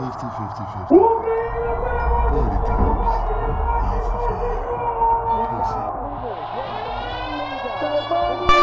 50, 50, 50. Body times. Half the fire.